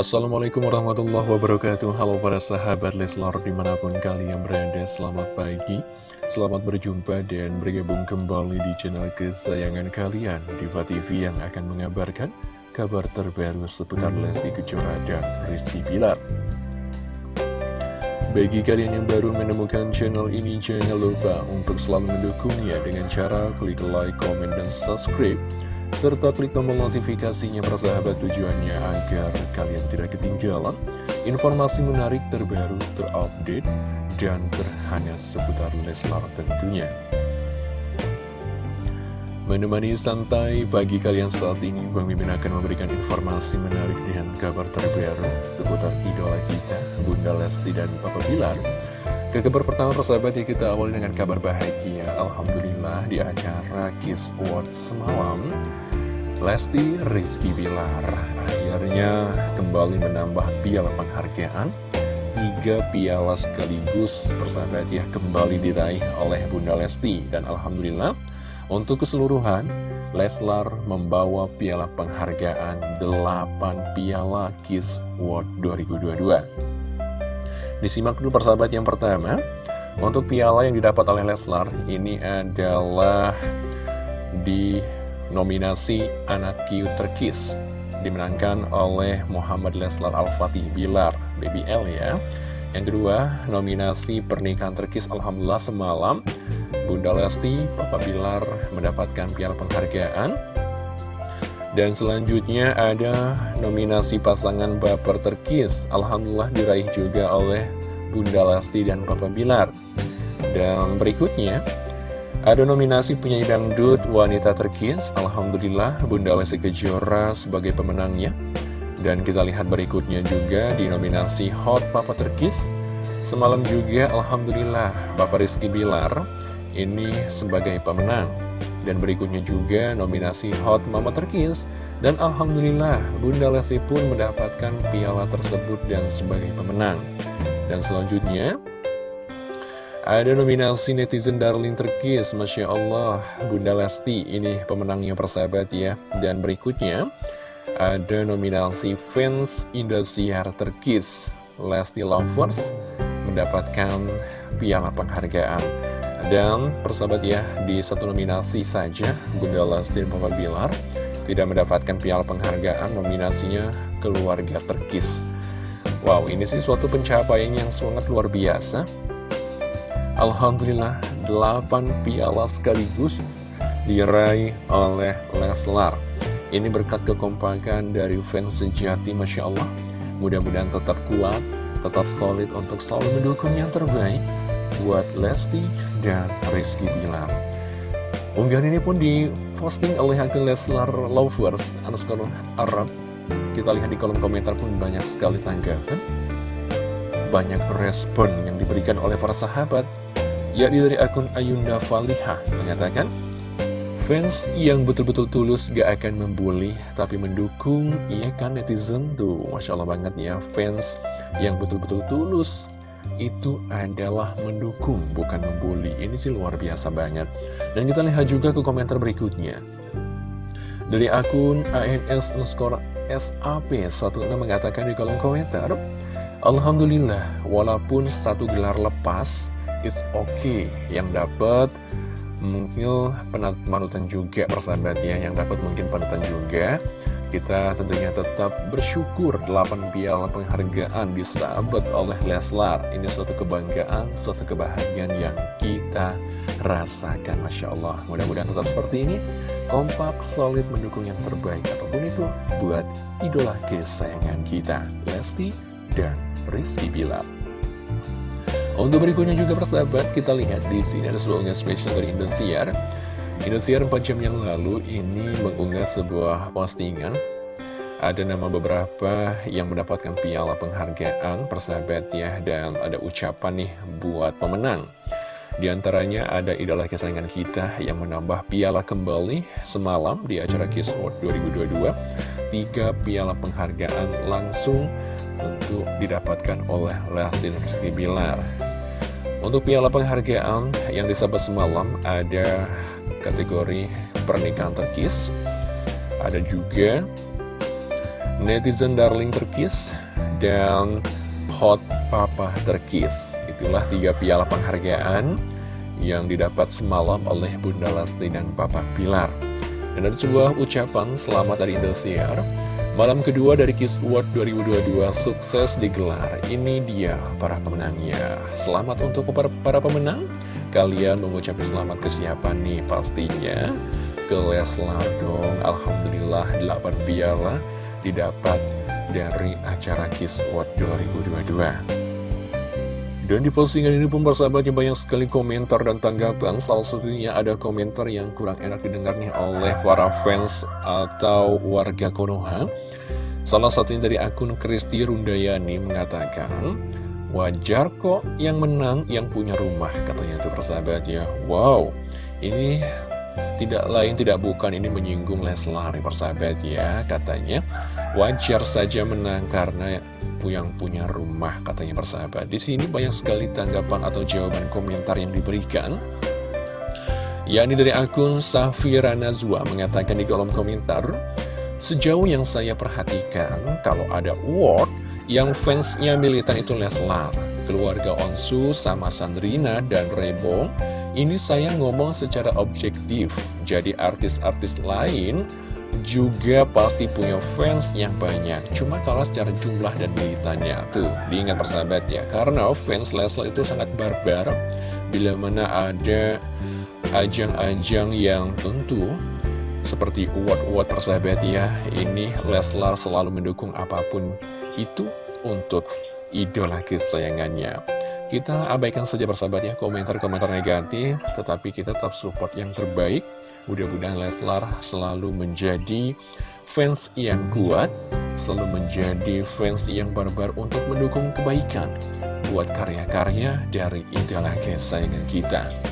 Assalamualaikum warahmatullahi wabarakatuh. Halo para sahabat Leslar di mana pun kalian berada Selamat pagi. Selamat berjumpa dan bergabung kembali di channel kesayangan kalian Diva TV yang akan mengabarkan kabar terbaru seputar Lesti Kejora dan Rizky Pilar bagi kalian yang baru menemukan channel ini, jangan lupa untuk selalu mendukungnya dengan cara klik like, comment, dan subscribe serta klik tombol notifikasinya persahabat tujuannya agar kalian tidak ketinggalan informasi menarik terbaru, terupdate, dan terhangat seputar Leslar tentunya. Menemani santai bagi kalian saat ini, Bang Mimin akan memberikan informasi menarik dan kabar terbaru seputar idola kita, Bunda Lesti dan Papa Bilar. Ke kabar pertama persahabat ya kita awali dengan kabar bahagia. Alhamdulillah di acara Kiss World semalam Lesti Rizky Bilar akhirnya kembali menambah piala penghargaan. Tiga piala sekaligus persahabat ya kembali diraih oleh Bunda Lesti. Dan Alhamdulillah untuk keseluruhan Leslar membawa piala penghargaan 8 piala Kiss World 2022 Disimak dulu persahabat yang pertama. Untuk piala yang didapat oleh Leslar Ini adalah di nominasi Anak Q Terkis Dimenangkan oleh Muhammad Leslar Al-Fatih Bilar BBL ya. Yang kedua nominasi Pernikahan Terkis Alhamdulillah semalam. Bunda Lesti, Papa Bilar mendapatkan piala penghargaan dan selanjutnya ada nominasi pasangan baper terkis Alhamdulillah diraih juga oleh Bunda Lesti dan Papa Bilar. Dan berikutnya ada nominasi penyanyi dangdut wanita terkis Alhamdulillah Bunda Lesti Kejora sebagai pemenangnya. Dan kita lihat berikutnya juga di nominasi Hot Papa Terkis. Semalam juga Alhamdulillah Bapak Rizky Bilar ini sebagai pemenang dan berikutnya juga nominasi Hot Mama Terkis Dan Alhamdulillah Bunda Lesti pun mendapatkan piala tersebut dan sebagai pemenang. Dan selanjutnya ada nominasi netizen darling terkis. Masya Allah Bunda Lesti ini pemenangnya persahabat ya. Dan berikutnya ada nominasi fans Indosiar terkis. Lesti Lovers mendapatkan piala penghargaan dan persahabat ya, di satu nominasi saja Bunda Lesti dan Papa Bilar tidak mendapatkan piala penghargaan nominasinya keluarga terkis. Wow, ini sih suatu pencapaian yang sangat luar biasa. Alhamdulillah, 8 piala sekaligus diraih oleh Leslar. Ini berkat kekompakan dari fans sejati, Masya Allah. Mudah-mudahan tetap kuat, tetap solid untuk selalu mendukung yang terbaik buat Lesti dan Rizky Bilar. Unggahan ini pun diposting oleh akun Leslar Lovers underscore Arab. Kita lihat di kolom komentar pun banyak sekali tanggapan. Banyak respon yang diberikan oleh para sahabat, yakni dari akun Ayunda Faliha mengatakan, Fans yang betul-betul tulus gak akan membuli Tapi mendukung, iya kan netizen tuh Masya Allah banget ya Fans yang betul-betul tulus itu adalah mendukung, bukan membuli. Ini sih luar biasa banget. Dan kita lihat juga ke komentar berikutnya. Dari akun ANS underscore SAP16 mengatakan di kolom komentar, Alhamdulillah, walaupun satu gelar lepas, it's okay. Yang dapat mungkin panutan juga persahabat ya, yang dapat mungkin panutan juga. Kita tentunya tetap bersyukur 8 piala penghargaan disabet oleh Leslar. Ini suatu kebanggaan, suatu kebahagiaan yang kita rasakan Masya Allah. Mudah-mudahan tetap seperti ini. Kompak, solid, mendukung yang terbaik Apa pun itu buat idola kesayangan kita Lesti dan Rizky Bilar untuk berikutnya juga persahabat, kita lihat di sini ada sebuah spesial dari Indosiar. Indosiar 4 jam yang lalu ini mengunggah sebuah postingan. Ada nama beberapa yang mendapatkan piala penghargaan persahabat ya Dan ada ucapan nih buat pemenang. Di antaranya ada idola kesayangan kita yang menambah piala kembali semalam di acara Kiss World 2022 Tiga piala penghargaan langsung untuk didapatkan oleh Leslie Rizky Bilar untuk piala penghargaan yang disebut semalam ada kategori pernikahan terkis Ada juga Netizen Darling Terkis dan Hot Papa Terkis. Itulah tiga piala penghargaan yang didapat semalam oleh Bunda Lesti dan Papa Pilar. Dan ada sebuah ucapan selamat dari Indosiar Malam kedua dari Kiss Award 2022 sukses digelar. Ini dia para pemenangnya. Selamat untuk para pemenang. Kalian mengucapkan selamat ke siapa nih pastinya. Ke Leslar dong. Alhamdulillah 8 piala didapat dari acara Kiss Award 2022 dan di postingan ini pun persahabatnya banyak sekali komentar dan tanggapan. Salah satunya ada komentar yang kurang enak didengar nih oleh para fans atau warga Konoha Salah satunya dari akun Kristi Rundayani mengatakan Wajar kok yang menang yang punya rumah katanya tuh persahabat ya Wow ini tidak lain tidak bukan ini menyinggung Leslar persahabat ya katanya. Wajar saja menang karena yang punya rumah katanya persahabat. Di sini banyak sekali tanggapan atau jawaban komentar yang diberikan. Yakni dari akun Safira Nazwa mengatakan di kolom komentar sejauh yang saya perhatikan kalau ada award yang fansnya militan itu Leslar keluarga Onsu sama Sandrina dan Rebo ini saya ngomong secara objektif. Jadi artis-artis lain juga pasti punya fans yang banyak. Cuma kalau secara jumlah dan militannya Tuh, diingat persahabat ya Karena fans Leslar itu sangat barbar. Bila mana ada ajang-ajang yang tentu Seperti award-award persahabat ya Ini Leslar selalu mendukung apa pun. Itu untuk idola kesayangannya. Kita abaikan saja persahabat ya komentar-komentar negatif Tetapi kita tetap support yang terbaik. Mudah-mudahan Leslar selalu menjadi fans yang kuat Selalu menjadi fans yang barbar untuk mendukung kebaikan. Buat karya-karya dari idola kesayangan kita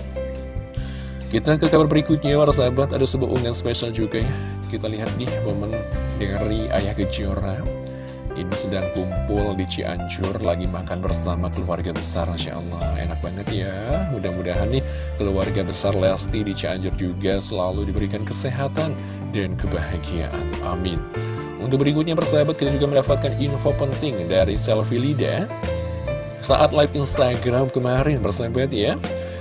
kita ke kabar berikutnya, para sahabat, ada sebuah unggahan spesial juga ya. Kita lihat nih momen dari Ayah Kejora. Ini sedang kumpul di Cianjur Lagi makan bersama keluarga besar. Masya Allah enak banget ya. Mudah-mudahan nih keluarga besar Lesti di Cianjur juga Selalu diberikan kesehatan dan kebahagiaan. Amin. Untuk berikutnya persahabat kita juga mendapatkan info penting dari Selfie Lida. Saat live Instagram kemarin persahabat ya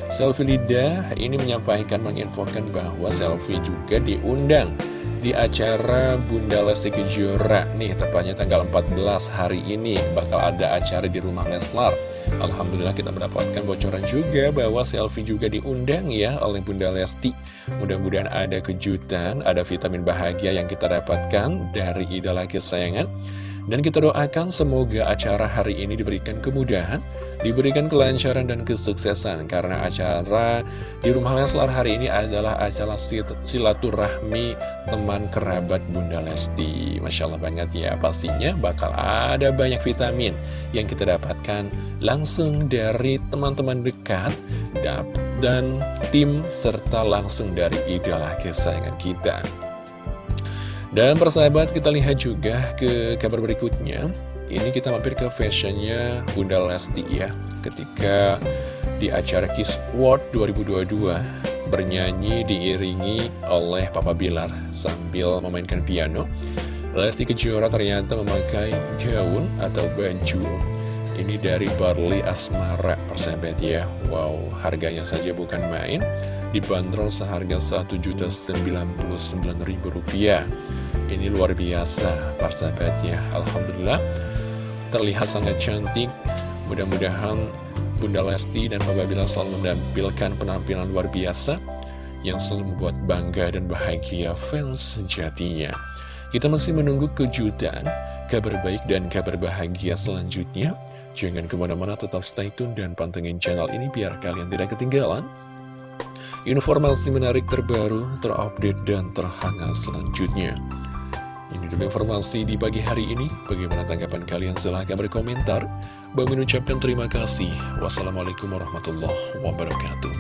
Selfie Lida ini menyampaikan menginfokan bahwa Selfie juga diundang di acara Bunda Lesti Kejora. Nih tepatnya tanggal 14 hari ini bakal ada acara di rumah Leslar. Alhamdulillah kita mendapatkan bocoran juga bahwa selfie juga diundang ya oleh Bunda Lesti. Mudah-mudahan ada kejutan ada vitamin bahagia yang kita dapatkan dari idola kesayangan. Dan kita doakan semoga acara hari ini diberikan kemudahan, diberikan kelancaran dan kesuksesan. Karena acara di Rumah Leslar hari ini adalah acara silaturahmi teman kerabat Bunda Lesti. Masya Allah banget ya, pastinya bakal ada banyak vitamin yang kita dapatkan langsung dari teman-teman dekat dan tim serta langsung dari idola kesayangan kita. Dan persahabat kita lihat juga ke kabar berikutnya Ini kita mampir ke fashionnya Bunda Lesti ya Ketika di acara Kiss World 2022 Bernyanyi diiringi oleh Papa Bilar Sambil memainkan piano. Lesti Kejora ternyata memakai gaun atau baju. Ini dari Barley Asmara persahabat ya. Wow harganya saja bukan main. Dibanderol seharga Rp1.099.000 ini luar biasa persahabat ya. Alhamdulillah terlihat sangat cantik. Mudah-mudahan Bunda Lesti dan Papa Bilar selalu menampilkan penampilan luar biasa yang selalu membuat bangga dan bahagia fans sejatinya. Kita masih menunggu kejutan kabar baik dan kabar bahagia selanjutnya. Jangan ke mana-mana tetap stay tune dan pantengin channel ini biar kalian tidak ketinggalan informasi menarik terbaru, terupdate, dan terhangat selanjutnya. Ini dulu informasi di pagi hari ini. Bagaimana tanggapan kalian? Silahkan berkomentar. Bang mengucapkan terima kasih. Wassalamualaikum warahmatullahi wabarakatuh.